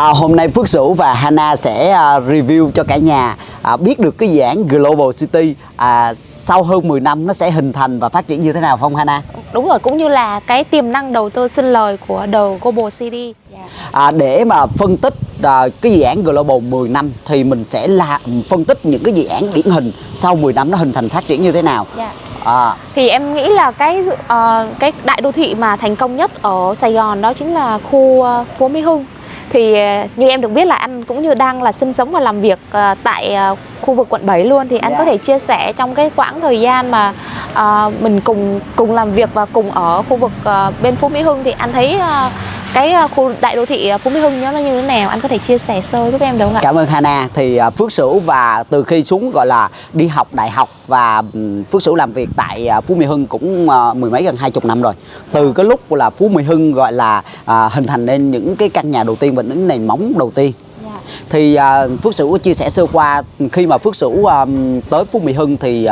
À, hôm nay Phước Sửu và Hana sẽ à, review cho cả nhà à, biết được cái dự án Global City à, sau hơn 10 năm nó sẽ hình thành và phát triển như thế nào không Hana? Đúng rồi, cũng như là cái tiềm năng đầu tư sinh lời của The Global City. À, để mà phân tích à, cái dự án Global 10 năm thì mình sẽ là phân tích những cái dự án điển hình sau 10 năm nó hình thành phát triển như thế nào. Dạ. À, Thì em nghĩ là cái ờ, cái đại đô thị mà thành công nhất ở Sài Gòn đó chính là khu ờ, Phố Mỹ Hưng. Thì ờ, như em được biết là anh cũng như đang là sinh sống và làm việc ờ, tại ờ, khu vực quận 7 luôn thì anh Dạ. có thể chia sẻ trong cái quãng thời gian mà mình cùng cùng làm việc và cùng ở khu vực bên Phú Mỹ Hưng thì anh thấy cái ờ, khu đại đô thị ờ, Phú Mỹ Hưng nó như thế nào? Anh có thể chia sẻ sơ giúp em được không ạ? Cảm ơn Hana. Thì à, Phước Sửu và từ khi xuống gọi là đi học đại học và Phước Sửu làm việc tại Phú Mỹ Hưng cũng mười mấy gần hai chục năm rồi. Từ cái lúc là Phú Mỹ Hưng gọi là à, hình thành nên những cái căn nhà đầu tiên và những nền móng đầu tiên. Dạ. thì à, Phước Sửu chia sẻ sơ qua khi mà Phước Sửu à, tới Phú Mỹ Hưng thì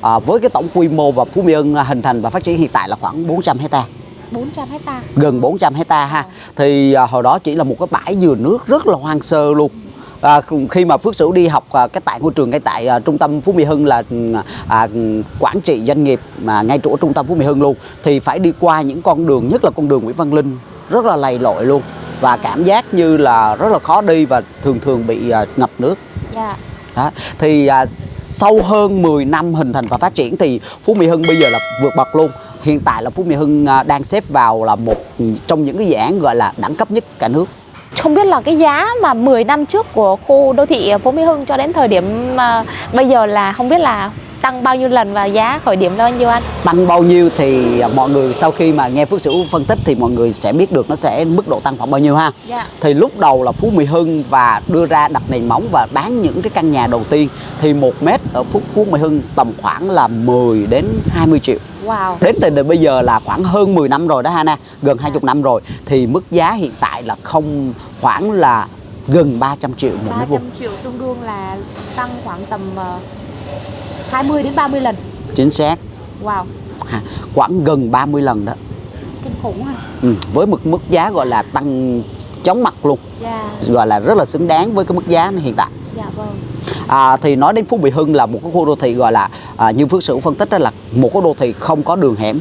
à, với cái tổng quy mô và Phú Mỹ Hưng hình thành và phát triển hiện tại là khoảng 400 hecta 400 hecta. gần 400 hecta ha. Thì à, hồi đó chỉ là một cái bãi dừa nước rất là hoang sơ luôn. À, khi mà Phước Sửu đi học à, cái tại ngôi trường ngay tại à, trung tâm Phú Mỹ Hưng là à, quản trị doanh nghiệp mà ngay chỗ trung tâm Phú Mỹ Hưng luôn. Thì phải đi qua những con đường nhất là con đường Nguyễn Văn Linh rất là lầy lội luôn. Và cảm giác như là rất là khó đi và thường thường bị à, ngập nước. Dạ. đó. Thì à, sau hơn 10 năm hình thành và phát triển thì Phú Mỹ Hưng bây giờ là vượt bậc luôn hiện tại là Phú Mỹ Hưng à, đang xếp vào là một trong những cái dự án gọi là đẳng cấp nhất cả nước Không biết là cái giá mà 10 năm trước của khu đô thị Phố Mỹ Hưng cho đến thời điểm à, bây giờ là không biết là tăng bao nhiêu lần và giá khởi điểm là bao nhiêu anh? tăng bao nhiêu thì à, mọi người sau khi mà nghe Phước Sửu phân tích thì mọi người sẽ biết được nó sẽ mức độ tăng khoảng bao nhiêu ha Dạ. thì lúc đầu là Phú Mỹ Hưng và đưa ra đặt nền móng và bán những cái căn nhà đầu tiên thì một mét ở Phú Phú Mỹ Hưng tầm khoảng là 10 đến 20 triệu Wow. đến thời điểm bây giờ là khoảng hơn 10 năm rồi đó Hana gần 20 năm rồi thì mức giá hiện tại là không khoảng là gần 300 triệu một mét vuông 300 triệu tương đương là tăng khoảng tầm ờ, 20 đến 30 lần. chính xác Wow. khoảng gần 30 lần đó Kinh khủng ha. ừ, với mức mức giá gọi là tăng chóng mặt luôn Dạ. gọi là rất là xứng đáng với cái mức giá hiện tại Dạ vâng. À, thì nói đến Phú Mỹ Hưng là một cái khu đô thị gọi là à, như Phước Sửu phân tích đó là một cái đô thị không có đường hẻm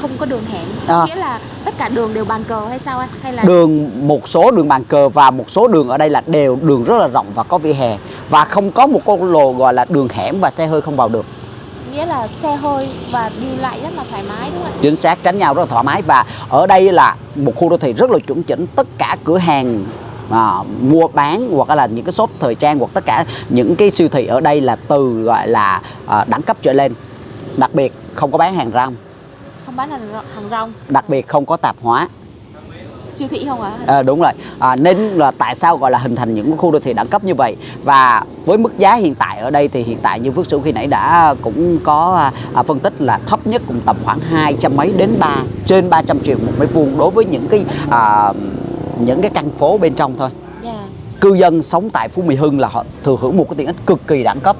Không có đường hẻm. À. Nghĩa là tất cả đường đều bàn cờ hay sao anh? Hay là đường một số đường bàn cờ và một số đường ở đây là đều đường rất là rộng và có vỉa hè và không có một con lồ gọi là đường hẻm và xe hơi không vào được nghĩa là xe hơi và đi lại rất là thoải mái đúng không ạ? chính xác tránh nhau rất là thoải mái và ở đây là một khu đô thị rất là chuẩn chỉnh tất cả cửa hàng à, mua bán hoặc là những cái shop thời trang hoặc tất cả những cái siêu thị ở đây là từ gọi là à, đẳng cấp trở lên. Đặc biệt không có bán hàng rong. Không bán hàng, rong- đặc biệt không có tạp hóa. Siêu thị không ạ? À, đúng rồi. À, nên là tại sao gọi là hình thành những khu đô thị đẳng cấp như vậy? Và với mức giá hiện tại ở đây thì hiện tại như Phước Sửu khi nãy đã cũng có à, phân tích là thấp nhất cũng tầm khoảng hai trăm mấy đến ba trên 300 triệu một mét vuông đối với những cái à, những cái căn phố bên trong thôi. Dạ. cư dân sống tại Phú Mỹ Hưng là họ thừa hưởng một cái tiện ích cực kỳ đẳng cấp.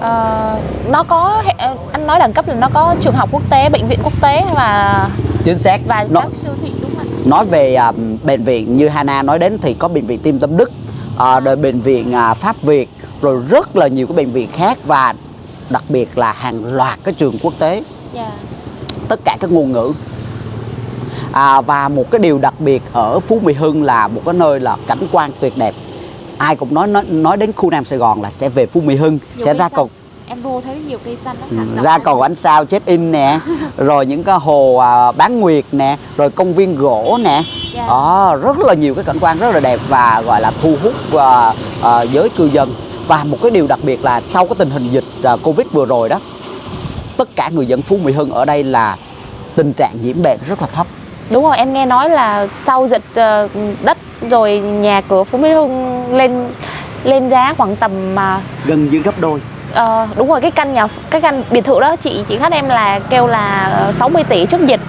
Ờ, nó có ờ, anh nói đẳng cấp là nó có trường học quốc tế, bệnh viện quốc tế và chính xác. và nó, các siêu thị đúng không nói về à, bệnh viện như Hana nói đến thì có bệnh viện Tim Tâm Đức à, rồi bệnh viện à, Pháp Việt rồi rất là nhiều cái bệnh viện khác và đặc biệt là hàng loạt cái trường quốc tế. Dạ. tất cả các ngôn ngữ à, và một cái điều đặc biệt ở Phú Mỹ Hưng là một cái nơi là cảnh quan tuyệt đẹp ai cũng nói nói, nói đến khu Nam Sài Gòn là sẽ về Phú Mỹ Hưng Nhiều sẽ ra cầu Em vô thấy nhiều cây xanh lắm. Ừ, ra hàng cầu ánh sao check in nè rồi những cái hồ à, bán nguyệt nè rồi công viên gỗ nè Dạ. đó rất là nhiều cái cảnh quan rất là đẹp và gọi là thu hút à, à, giới cư dân và một cái điều đặc biệt là sau cái tình hình dịch à, covid vừa rồi đó tất cả người dân phú mỹ hưng ở đây là tình trạng nhiễm bệnh rất là thấp Đúng rồi, em nghe nói là sau dịch ờ, đất rồi nhà cửa Phú Mỹ Hưng lên lên giá khoảng tầm mà gần như gấp đôi. Ờ, đúng rồi cái căn nhà cái căn biệt thự đó chị chị khách em là kêu là ờ, 60 tỷ trước dịch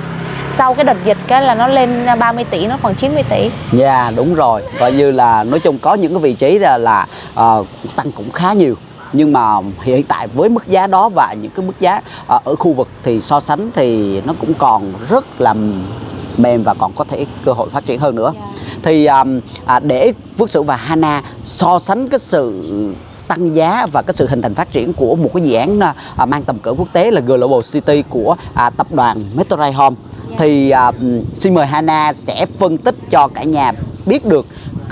sau cái đợt dịch cái là nó lên 30 tỷ nó khoảng 90 tỷ. Dạ đúng rồi. Coi như là nói chung có những cái vị trí là, là ờ, tăng cũng khá nhiều. Nhưng mà hiện tại với mức giá đó và những cái mức giá ờ, ở khu vực thì so sánh thì nó cũng còn rất là mềm và còn có thể cơ hội phát triển hơn nữa Dạ. thì um, à, để Phước Sửu và Hana so sánh cái sự tăng giá và cái sự hình thành phát triển của một cái dự án à, mang tầm cỡ quốc tế là Global City của à, tập đoàn Metrorail Home Dạ. thì à, xin mời Hana sẽ phân tích cho cả nhà biết được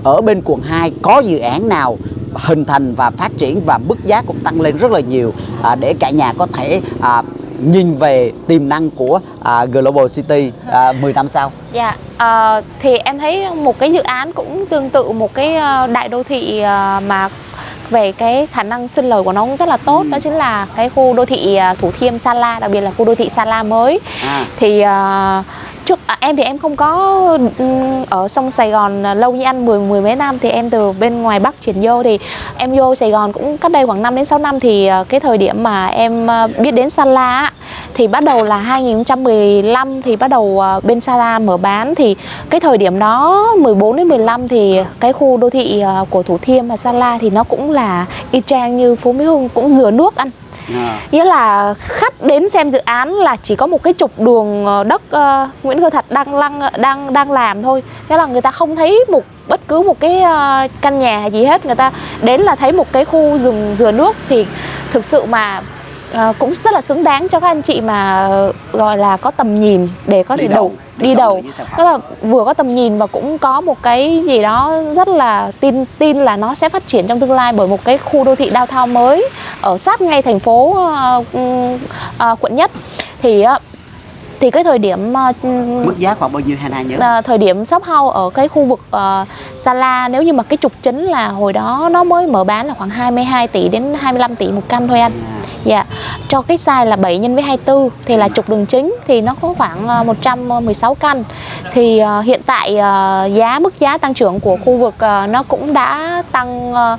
ở bên quận 2 có dự án nào hình thành và phát triển và mức giá cũng tăng lên rất là nhiều à, để cả nhà có thể à, nhìn về tiềm năng của à, Global City à, 10 năm sau. Dạ, ờ, thì em thấy một cái dự án cũng tương tự một cái ờ, đại đô thị ờ, mà về cái khả năng sinh lời của nó cũng rất là tốt Ừ. đó chính là cái khu đô thị ờ, Thủ Thiêm Sa La đặc biệt là khu đô thị Sa La mới À, thì ờ, trước à, em thì em không có ừ, ở sông Sài Gòn à, lâu như anh mười mười mấy năm thì em từ bên ngoài Bắc chuyển vô thì em vô Sài Gòn cũng cách đây khoảng 5 đến 6 năm thì à, cái thời điểm mà em à, biết đến Sala thì bắt đầu là 2015 thì bắt đầu bên Sala mở bán. Thì cái thời điểm đó 14 đến 15 thì cái khu đô thị của Thủ Thiêm và Sala thì nó cũng là y chang như Phố Mỹ Hưng cũng dừa nước anh à, nghĩa là khách đến xem dự án là chỉ có một cái trục đường ờ, đất uh, Nguyễn Cơ thạch đang lăng đang đang làm thôi. Nghĩa là người ta không thấy một bất cứ một cái uh, căn nhà gì hết. Người ta đến là thấy một cái khu rừng dừa nước. Thì thực sự mà ờ, cũng rất là xứng đáng cho các anh chị mà gọi là có tầm nhìn để có thể đầu đi đầu tức là vừa có tầm nhìn và cũng có một cái gì đó rất là tin tin là nó sẽ phát triển trong tương lai bởi một cái khu đô thị downtown mới ở sát ngay thành phố ừm, ờ, quận nhất thì á, thì cái thời điểm Mức giá khoảng bao nhiêu Hana nhớ? à, thời điểm shop house ở cái khu vực uh, Sala nếu như mà cái trục chính là hồi đó nó mới mở bán là khoảng 22 tỷ đến 25 tỷ một căn thôi anh. À, Dạ. Cho cái size là 7 nhân với 24 thì là trục đường chính thì nó có khoảng ờ, 116 căn. Thì ờ, hiện tại ờ, giá mức giá tăng trưởng của khu vực ờ, nó cũng đã tăng ờ,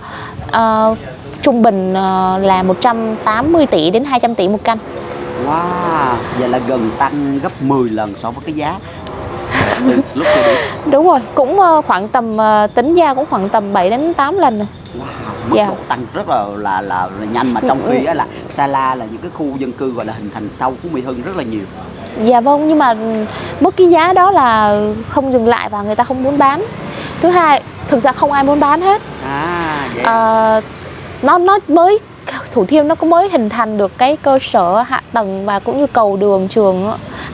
ờ, trung bình ờ, là 180 tỷ đến 200 tỷ một căn. Wow, vậy là gần tăng gấp 10 lần so với cái giá lúc. Đúng rồi, cũng ờ, khoảng tầm ờ, tính ra cũng khoảng tầm 7 đến 8 lần. Wow, mức Dạ. độ tăng rất là là là, là nhanh mà trong khi á là Sala là những cái khu dân cư gọi là hình thành sau Phú Mỹ Hưng rất là nhiều. Dạ vâng, nhưng mà mức cái giá đó là không dừng lại và người ta không muốn bán. Thứ hai, thực ra không ai muốn bán hết. À, vậy. Ờ, nó nó mới Thủ Thiêm nó cũng mới hình thành được cái cơ sở hạ tầng và cũng như cầu đường trường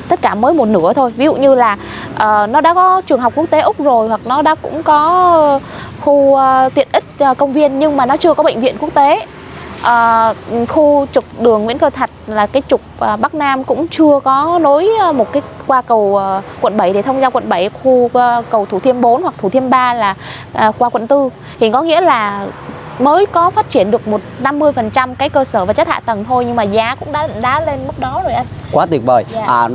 tất cả mới một nửa thôi ví dụ như là ờ, nó đã có trường học quốc tế úc rồi hoặc nó đã cũng có khu ờ, tiện ích À, công viên nhưng mà nó chưa có bệnh viện quốc tế. À, khu trục đường Nguyễn Cơ Thạch là cái trục à, Bắc Nam cũng chưa có nối à, một cái qua cầu à, quận 7 để thông ra quận 7 khu à, cầu Thủ Thiêm 4 hoặc Thủ Thiêm 3 là à, qua quận 4 thì có nghĩa là mới có phát triển được một 50% cái cơ sở vật chất hạ tầng thôi nhưng mà giá cũng đã đã lên mức đó rồi anh. Quá tuyệt vời. Dạ. À,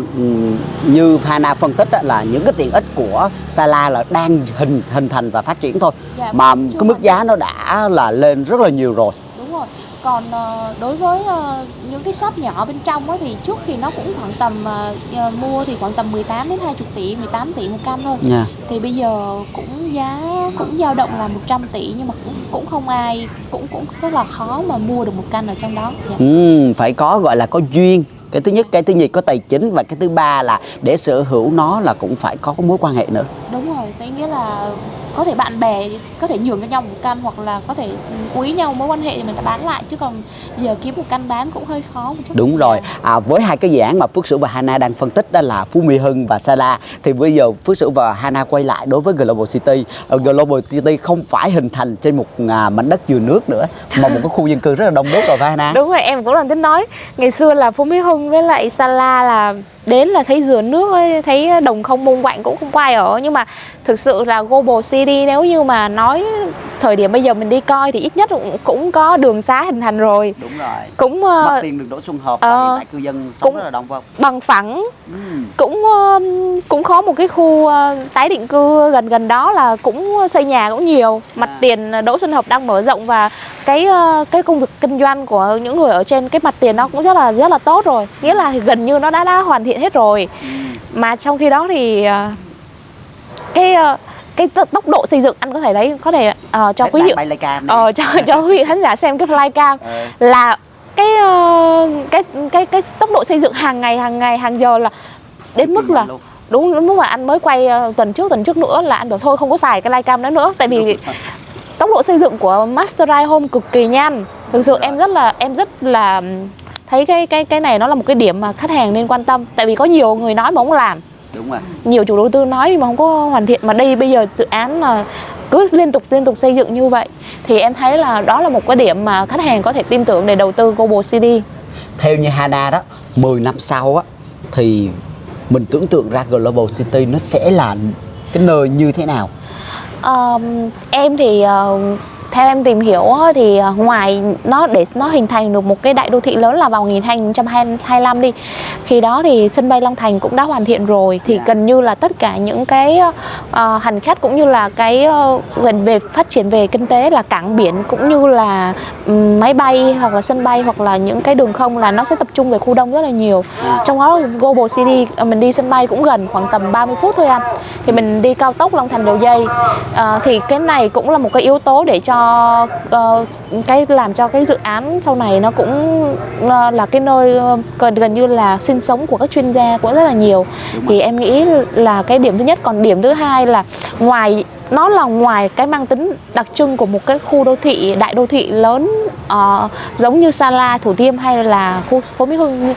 như Hana phân tích là những cái tiện ích của Sala là đang hình hình thành và phát triển thôi. Dạ, mà cái mức giá nó đã là lên rất là nhiều rồi. Rồi. Còn ờ, đối với ờ, những cái shop nhỏ bên trong á, thì trước thì nó cũng khoảng tầm ờ, mua thì khoảng tầm 18 đến 20 tỷ, 18 tỷ một căn thôi. Nha. Thì bây giờ cũng giá cũng dao động là 100 tỷ nhưng mà cũng cũng không ai cũng cũng rất là khó mà mua được một căn ở trong đó. Dạ. Ừm, phải có gọi là có duyên cái thứ nhất cái thứ nhì có tài chính và cái thứ ba là để sở hữu nó là cũng phải có mối quan hệ nữa Đúng rồi, tức nghĩa là có thể bạn bè có thể nhường cho nhau một căn hoặc là có thể ừ, quý nhau mối quan hệ thì mình ta bán lại chứ còn giờ kiếm một căn bán cũng hơi khó một chút. đúng rồi. À, với hai cái dự án mà Phước Sửu và Hana đang phân tích đó là Phú Mỹ Hưng và Sala thì bây giờ Phước Sửu và Hana quay lại đối với Global City. Ờ, Global City không phải hình thành trên một à, mảnh đất dừa nước nữa mà một cái khu dân cư rất là đông đúc rồi phải Hana? Đúng rồi, em cũng đang tính nói. Ngày xưa là Phú Mỹ Hưng với lại Sala là đến là thấy dừa nước ấy, thấy đồng không mông quạnh cũng không ai ở nhưng mà thực sự là Global City nếu như mà nói thời điểm bây giờ mình đi coi thì ít nhất cũng, cũng có đường xá hình thành rồi đúng rồi cũng ờ, Mất tiền đường Đỗ Xuân Hợp hiện tại cư dân sống cũng- rất là đông không? bằng phẳng Ừm. cũng ờ, cũng có một cái khu ờ, tái định cư gần gần đó là cũng xây nhà cũng nhiều mặt À. tiền Đỗ Xuân Hợp đang mở rộng và cái ờ, cái công việc kinh doanh của những người ở trên cái mặt tiền nó cũng rất là rất là tốt rồi nghĩa là gần như nó đã đã hoàn thiện hết rồi Ừm. mà trong khi đó thì ờ, cái ờ, cái tốc độ xây dựng anh có thể đấy có thể ờ, cho quý vị ờ, cho cho quý vị khán giả xem cái flycam Ờ. là cái ờ, cái cái cái tốc độ xây dựng hàng ngày hàng ngày hàng giờ là đến mức là Luôn. đúng lúc mà anh mới quay ờ, tuần trước tuần trước nữa là anh bảo thôi không có xài cái livecam đó nữa tại vì tốc độ xây dựng của Masterai Home cực kỳ nhanh thực sự em rất là em rất là thấy cái cái cái này nó là một cái điểm mà khách hàng nên quan tâm tại vì có nhiều người nói mà không làm. Đúng rồi. Nhiều chủ đầu tư nói mà không có hoàn thiện. Mà đây bây giờ dự án là cứ liên tục liên tục xây dựng như vậy thì em thấy là đó là một cái điểm mà khách hàng có thể tin tưởng để đầu tư Global CD theo như Hana đó 10 năm sau á thì mình tưởng tượng ra Global City nó sẽ là cái nơi như thế nào? Ờm, em thì ờ, theo em tìm hiểu thì ờ, ngoài nó để nó hình thành được một cái đại đô thị lớn là vào 2025 đi khi đó thì sân bay Long Thành cũng đã hoàn thiện rồi. Thì Dạ. gần như là tất cả những cái ờ, hành khách cũng như là cái ờ, gần về phát triển về kinh tế là cảng biển cũng như là ừm, máy bay hoặc là sân bay hoặc là những cái đường không là nó sẽ tập trung về khu đông rất là nhiều. Trong đó Global City mình đi sân bay cũng gần khoảng tầm 30 phút thôi anh. Thì mình đi cao tốc Long Thành Dầu Dây. Ờ, thì cái này cũng là một cái yếu tố để cho ờ, cái làm cho cái dự án sau này nó cũng ờ, là cái nơi ờ, gần gần như là sinh sống của các chuyên gia cũng rất là nhiều. Thì em nghĩ là cái điểm thứ nhất. Còn điểm thứ hai là ngoài nó là ngoài cái mang tính đặc trưng của một cái khu đô thị đại đô thị lớn uh, giống như Sa La, Thủ Thiêm hay là khu phố Mỹ Hưng.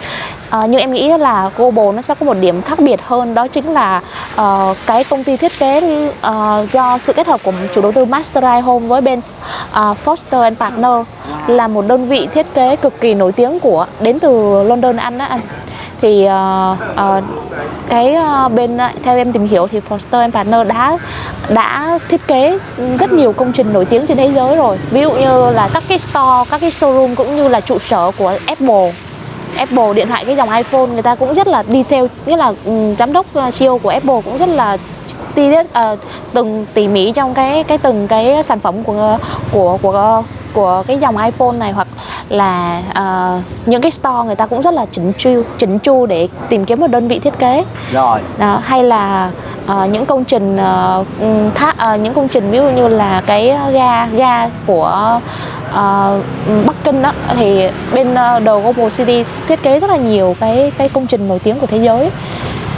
Ờ, uh, nhưng em nghĩ là Global nó sẽ có một điểm khác biệt hơn đó chính là uh, cái công ty thiết kế uh, do sự kết hợp của chủ đầu tư Masterai Home với bên uh, Foster and Partner là một đơn vị thiết kế cực kỳ nổi tiếng của đến từ London Anh đó anh thì uh, uh, cái ờ, bên theo em tìm hiểu thì Foster and Partner đã đã thiết kế rất nhiều công trình nổi tiếng trên thế giới rồi. Ví dụ như là các cái store các cái showroom cũng như là trụ sở của Apple. Apple điện thoại cái dòng iPhone người ta cũng rất là detail nghĩa là um, giám đốc CEO của Apple cũng rất là chi tiết từng tỉ mỉ trong cái cái từng cái sản phẩm của của của của cái dòng iPhone này hoặc là ờ, những cái store người ta cũng rất là chỉnh chu chỉnh chu để tìm kiếm một đơn vị thiết kế. Rồi. Đó, hay là ờ, những công trình ờ, ừm, thá, ờ, những công trình ví dụ như là cái ga ga của ờ, Bắc Kinh đó thì bên uh, The Global City thiết kế rất là nhiều cái cái công trình nổi tiếng của thế giới.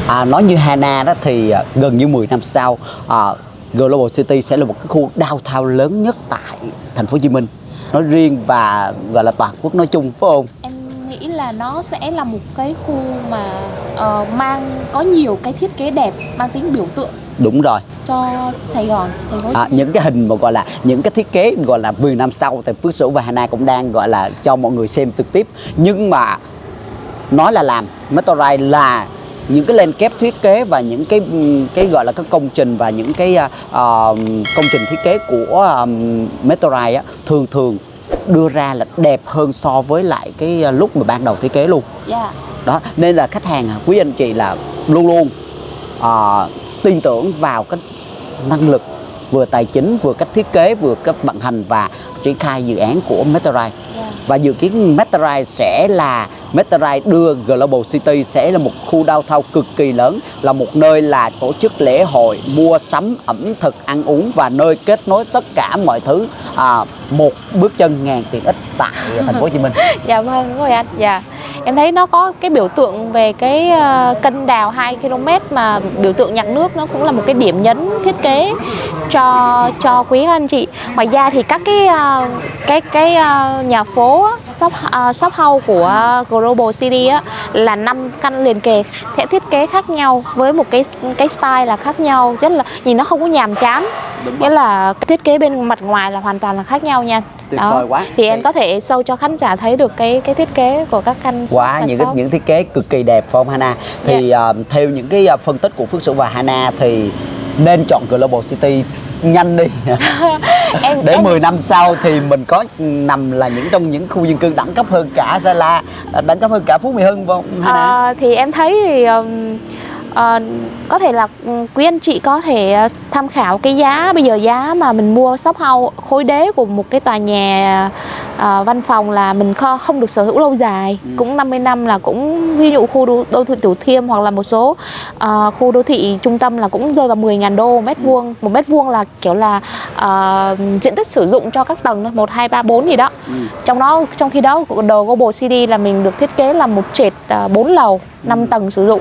À, nói như Hana đó thì à, gần như 10 năm sau à, Global City sẽ là một cái khu downtown lớn nhất tại thành phố Hồ Chí Minh nói riêng và gọi là toàn quốc nói chung phải không? Em nghĩ là nó sẽ là một cái khu mà ờ, mang có nhiều cái thiết kế đẹp mang tính biểu tượng đúng rồi. cho Sài Gòn thành phố à, những cái hình mà gọi là những cái thiết kế gọi là 10 năm sau thì Phước Sửu và Hana cũng đang gọi là cho mọi người xem trực tiếp. Nhưng mà nói là làm Meteorite là những cái lên kép thiết kế và những cái cái gọi là cái công trình và những cái à, ờ, công trình thiết kế của um, Meteorite á, thường thường đưa ra là đẹp hơn so với lại cái à, lúc mà ban đầu thiết kế luôn Dạ. đó nên là khách hàng à, quý anh chị là luôn luôn à, tin tưởng vào cái năng lực vừa tài chính vừa cách thiết kế vừa cách vận hành và triển khai dự án của Meteorite Dạ. và dự kiến Meteorite sẽ là Meteorite đưa Global City sẽ là một khu downtown cực kỳ lớn là một nơi là tổ chức lễ hội mua sắm ẩm thực ăn uống và nơi kết nối tất cả mọi thứ à, một bước chân ngàn tiện ích tại thành phố Hồ Chí Minh Dạ vâng, đúng rồi anh. Dạ. Em thấy nó có cái biểu tượng về cái ờ, kênh đào 2 km mà biểu tượng nhạc nước nó cũng là một cái điểm nhấn thiết kế cho cho quý anh chị. Ngoài ra thì các cái ờ, cái cái ờ, nhà phố shop shop house của Global City á là năm căn liền kề sẽ thiết kế khác nhau với một cái cái style là khác nhau, rất là nhìn nó không có nhàm chán. Nghĩa là thiết kế bên mặt ngoài là hoàn toàn là khác nhau nha. Tuyệt vời quá. Thì em có thể show cho khán giả thấy được cái cái thiết kế của các căn quá những cái, những thiết kế cực kỳ đẹp phải không Hana? Thì à, theo những cái à, phân tích của Phước Sửu và Hana thì nên chọn Global City nhanh đi. Em, để em, 10 năm sau thì mình có nằm là những trong những khu dân cư đẳng cấp hơn cả Sa La đẳng cấp hơn cả Phú Mỹ Hưng không Hana? Ờ, thì em thấy thì ừm, ờ, có thể là ừm, quý anh chị có thể ờ, tham khảo cái giá bây giờ giá mà mình mua shop house khối đế của một cái tòa nhà ờ, văn phòng là mình kho- không được sở hữu lâu dài Ừ. cũng 50 năm là cũng ví dụ khu đô, đô thị Thủ Thiêm hoặc là một số ờ, khu đô thị trung tâm là cũng rơi vào 10.000 đô mét Ừ. vuông một mét vuông là kiểu là ờ, diện tích sử dụng cho các tầng thôi một hai ba bốn gì đó Ừ. trong đó trong khi đó đồ Global CD là mình được thiết kế là một trệt à, 4 lầu 5 Ừ. tầng sử dụng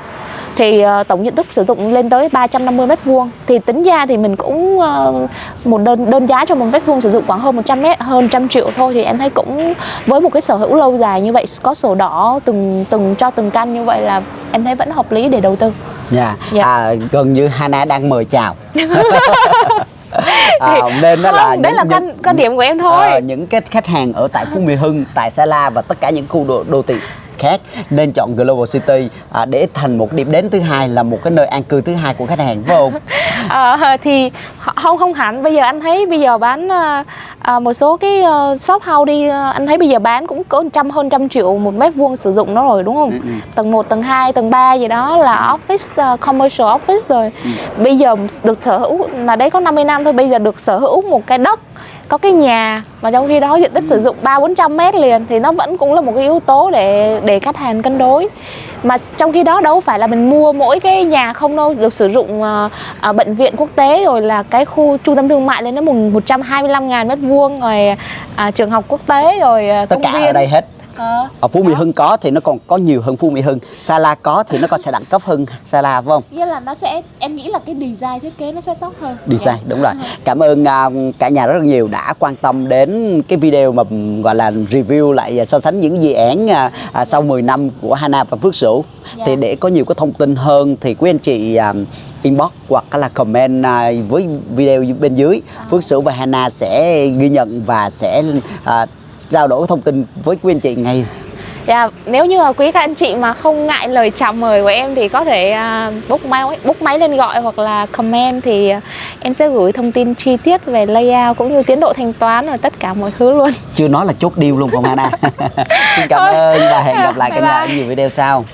thì ờ, tổng diện tích sử dụng lên tới 350 mét vuông. Thì tính ra thì mình cũng ờ, một đơn đơn giá cho một mét vuông sử dụng khoảng hơn 100 mét, hơn trăm triệu thôi. Thì em thấy cũng, với một cái sở hữu lâu dài như vậy, có sổ đỏ từng từng, cho từng căn như vậy là em thấy vẫn hợp lý để đầu tư. Dạ. Dạ. À, gần như Hana đang mời chào. à, nên đó Không, là đấy những, là những, quan điểm của em thôi ờ, những cái khách hàng ở tại Phú Mỹ Hưng, tại Sa La và tất cả những khu đô, đô thị khác nên chọn Global City à, để thành một điểm đến thứ hai là một cái nơi an cư thứ hai của khách hàng phải không? Ờ, thì không không hẳn bây giờ anh thấy bây giờ bán ờ, ờ, một số cái ờ, shop house đi ờ, anh thấy bây giờ bán cũng có trăm hơn trăm triệu một mét vuông sử dụng nó rồi đúng không Ừ, ừ. tầng 1, tầng 2, tầng 3 gì đó là office ờ, commercial office rồi Ừ. bây giờ được sở hữu mà đấy có 50 năm thôi bây giờ được sở hữu một cái đất có cái nhà mà trong khi đó diện tích sử dụng ba bốn trăm mét liền thì nó vẫn cũng là một cái yếu tố để để khách hàng cân đối mà trong khi đó đâu phải là mình mua mỗi cái nhà không đâu được sử dụng ờ, ờ, bệnh viện quốc tế rồi là cái khu trung tâm thương mại lên đến một 125 ngàn mét vuông rồi à, trường học quốc tế rồi à, Tất công cả viên ở đây hết. Ờ. Ở Phú Mỹ Hưng có thì nó còn có nhiều hơn Phú Mỹ Hưng. Sa La có thì nó còn sẽ đẳng cấp hơn Sa La phải không? Nghĩa là nó sẽ em nghĩ là cái design thiết kế nó sẽ tốt hơn. design đúng rồi cảm ơn à, cả nhà rất là nhiều đã quan tâm đến cái video mà gọi là review lại à, so sánh những dự án à, à, sau 10 năm của Hana và Phước Sửu Dạ. thì để có nhiều cái thông tin hơn thì quý anh chị à, inbox hoặc là comment với video bên dưới Phước Sửu và Hana sẽ ghi nhận và sẽ à, trao đổi thông tin với quý anh chị ngay Dạ, nếu như quý các anh chị mà không ngại lời chào mời của em thì có thể à, book máy book máy lên gọi hoặc là comment thì à, em sẽ gửi thông tin chi tiết về layout cũng như tiến độ thanh toán và tất cả mọi thứ luôn. chưa nói là chốt deal luôn không Hana xin cảm Thôi. ơn và hẹn gặp lại cả nhà ở nhiều video sau